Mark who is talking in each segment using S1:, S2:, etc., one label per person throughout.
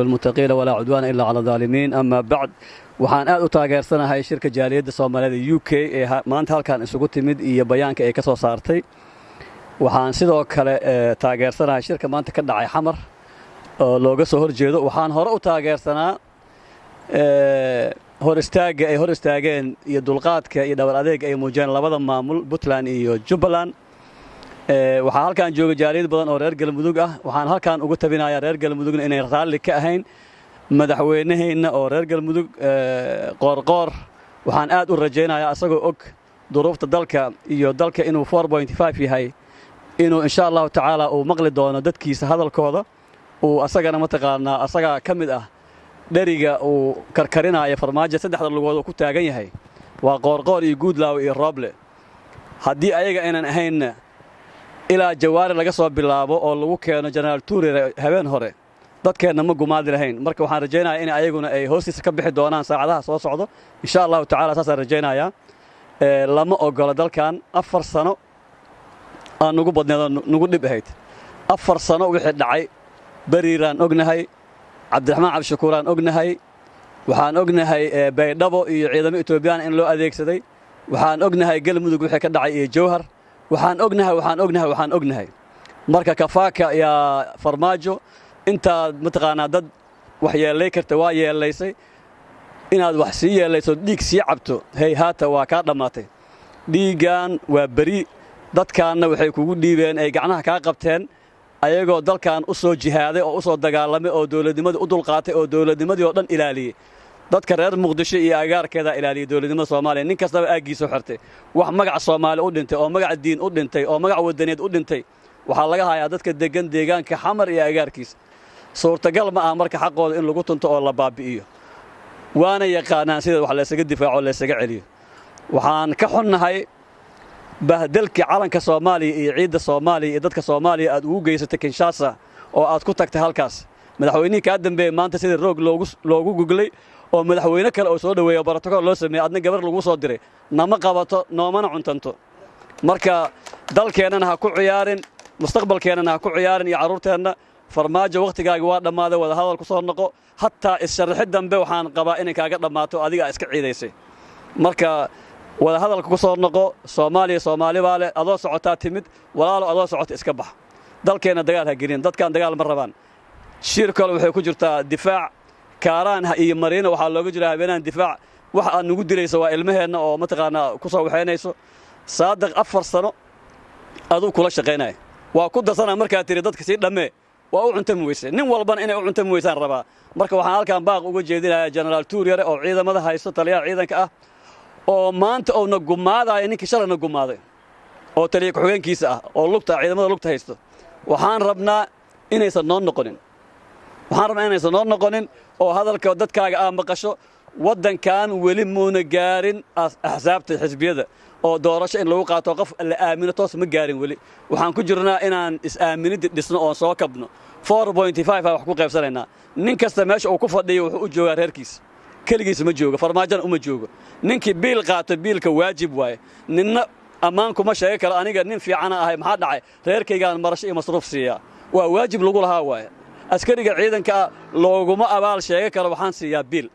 S1: lilmuttaqiina walaa cudwaana ilaa cala daalimiin ama bacd waxaan aad u taageersanahay shirka jaaliyadda soomaaliyada u k ee maanta halkan isugu timid iyo bayaanka ay ka soo saartay waxaan sidoo kale taageersanahay shirka maanta ka dhacay xamar oo looga soo hor jeedo waxaan hore u taageersanaa hor istaagga ay hor istaageen iyo dulqaadka iyo dhabar adeega ay muujiyeen labada maamul puntland iyo jubbaland waxaa halkan jooga jaaliyad badan oo reer galmudug ah. Waxaan halkan uga tabinayaa reer galmudugna inay raalli ka ahayn madaxweynaheenna oo reer galmudug qoorqoor waxaan aad u rajaynayaa asagoo og duruufta dalka iyo dalka inuu yahay inuu insha allahu tacaala uu maqli doono dadkiisa hadalkooda. Uu asagana mataqaanaa asagaa ka mid ah dheriga uu karkarinaya farmaajo saddexda lugood uu ku taagan yahay. Waa qoorqoor iyo guudlaaw iyo rooble haddii ayaga aynan ahaynna ilaa jawaari laga soo bilaabo oo lagu keeno jenaraal tuurire habeen hore. Dadkeenna ma gumaadi lahayn. Marka waxaan rajaynayaa in ayaguna ay hoostiisa ka bixi doonaan saacadaha soo socdo. Insha allahu tacala saasaan rajaynayaa. Lama ogola dalkan afar sano aan nugu badneedoo nugu dhib ahayd. Afar sano wixii dhacay. Beriiraan ognahay. Cabdiraxmaan cabdishakuuraan ognahay. Waxaan ognahay baydhabo iyo ciidamo etoobiyaan in loo adeegsaday. Waxaan ognahay galmudug wixii ka dhacay iyo jawhar waxaan ognahay waxaan ognahay waxaan ognahay. Marka kafaaka yaa farmaajo intaad mataqaanaa dad wax yeellay karta waa yeellaysay inaad wax sii yeellayso dhiig sii cabto hey haata waa kaa dhammaatay dhiiggan waa beri. Dadkaanna waxay kugu dhiibeen ay gacnaha kaa qabteen ayagoo dalkan u soo jihaaday oo u soo dagaalamay oo dowladnimadii u dulqaatay oo dowladnimadii oo dhan ilaaliyey dadka reer muqdisho iyo agaarkeedaa ilaaliyey dowladnimada soomaaliya nin kastaba aaggiisa xirtay wax magaca soomaali u dhintay oo magaca diin u dhintay oo magaca wadaneed u dhintay waxaa laga hayaa dadka deggan deegaanka xamar iyo agaarkiisa. Suurtagal ma ah marka xaqooda in lagu tunto oo la baabi'iyo. Waana yaqaanaan sida wax laysaga difaaco laysaga celiyo. Waxaan ka xunnahay bahdelkii calanka soomaaliya iyo ciidda soomaaliya iyo dadka soomaaliya aad ugu geysatay kinshasa oo aad ku tagtay halkaas madaxweynihii kaa dambeeyey maanta sidii roog loogu guglay oo madaxweyne kale oo soo dhoweeyo brotokool loo sameeyey adna gabar lagu soo diray. Nama qabato noomana cuntanto. Marka dalkeennana ha ku ciyaarin mustaqbalkeennana ha ku ciyaarin iyo carruurteenna farmaajo wakhtigaagi waa dhammaaday wadahadal ku soo noqo. Hataa issharraxid dambe waxaan qabaa inay kaaga dhammaato adigaa iska ciidaysay. Marka wadahadalka ku soo noqo soomaaliya soomaali baa leh adoo socotaa timid walaalo adoo socota iska bax. Dalkeenna dagaal ha gelin dadkan dagaal ma rabaan shir kale waxay ku jirtaa difaac. Kaaraan iyo mariina waxaa looga jiraa habeenahan difaac. Wax aad nugu dilayso waa ilmaheenna oo mataqaanaa ku soo waxaynayso saadiq afar sano aduu kula shaqaynaya waa ku darsana markaad tiri dadka sii dhammee. Waa u cuntami weyse nin walbana inay u cuntami weysaan rabaa. Marka waxaan halkan baaq uga jeedinayaa jenaraal tuuryare oo ciidamada haysto taliyaha ciidanka ah oo maanta uuna gumaadaayo ninkii shalayna gumaaday oo taliya ku-xigeenkiisa ah oo lugta ciidamada lugta haysto. Waxaan rabnaa inaysan noo noqonin waxaan rabnaa inaysan noo noqonin oo hadalka dadkaaga aa maqasho waddankan weli muuna gaarin axsaabta xisbiyada oo doorasho in lagu qaato qof la aamino toos ma gaarin weli. Waxaan ku jirnaa inaan is-aaminiddi dhisno oon soo kabno. A wax ku qaybsanaynaa. Nin kasta meesha uu ku fadhiyo wuxuu u joogaa reerkiisa keligiis ma joogo farmaajona uma joogo. Ninkii biil qaato biilka waajib waaye. Ninna ammaan kuma sheegi karo aniga nin fiicana ahay maxaa dhacay? Reerkaygaan marasho iyo masruuf siiyaa. Waa waajib lagu lahaa waaye askariga ciidankaa looguma abaal sheegi karo waxaan siiyaa biil.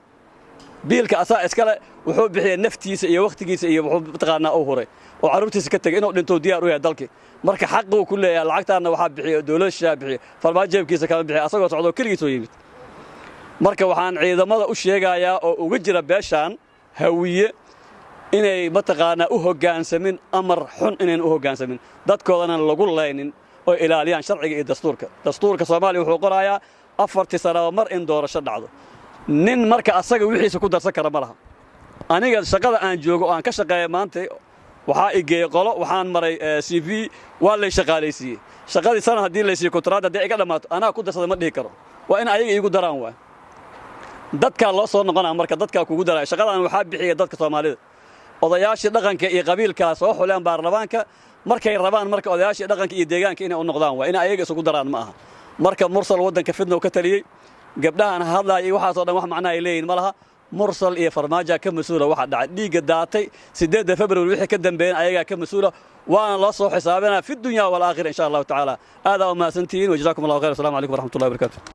S1: Biilka asaa iskale wuxuu bixiyey naftiisa iyo wakhtigiisa iyo wuxuu mataqaanaa u huray. Oo carruurtiisa ka tegey inuu dhintou diyaar u yahay dalkii. Marka xaquu ku leeyahay lacagtaanna waxaa bixiya dowladda shishaa bixiya farmaajo jeebkiisa kama bixiya asagoo socdoo keligiisoo yimid. Marka waxaan ciidamada u sheegayaa oo uga jira beeshaan hawiye inay mataqaanaa u hoggaansamin amar xun inayn u hoggaansamin dadkoodana lagu laynin oo ilaaliyaan sharciga iyo dastuurka. Dastuurka soomaaliya wuxuu qorayaa afartii sanaba mar in doorasho dhacdo. Nin marka asaga wixiisa ku darsan kara ma laha. Aniga shaqada aan joogo oo aan ka shaqeeya maanta waxaa igeeyey qolo waxaan maray c v waa lay shaqaalaysiiyey. Shaqadii sana haddii laysiiyo kontraad haddii iga dhammaato anaa ku darsada ma dhihi karo. Waa in ayaga iigu daraan waay. Dadkaa loo soo noqonaa marka dadkaa kugu daraya. Shaqadan waxaa bixiya dadka soomaalida. Odayaashii dhaqanka iyo qabiilkaa soo xuleen baarlamaanka markay rabaan marka odayaashii dhaqanka iyo deegaanka inay u noqdaan waa in ayaga isugu daraan ma aha. Marka mursal waddanka fidnow ka taliyey gabdhahan hadlaaya iyo waxaasoo dhan wax macnaha ay leeyihiin ma laha. Mursal iyo farmaaja ka mas'uula waxa dhacay. Dhiigga daatay siddeedda februari wixii ka dambeeyeen ayagaa ka mas'uula. Waana loo soo xisaabinaa fi dunya walaakhira insha allahu tacaala aadaa u mahadsantihiin wajazaakum allahu khayr assalamu calaykum waraxmatullahi wabarakatu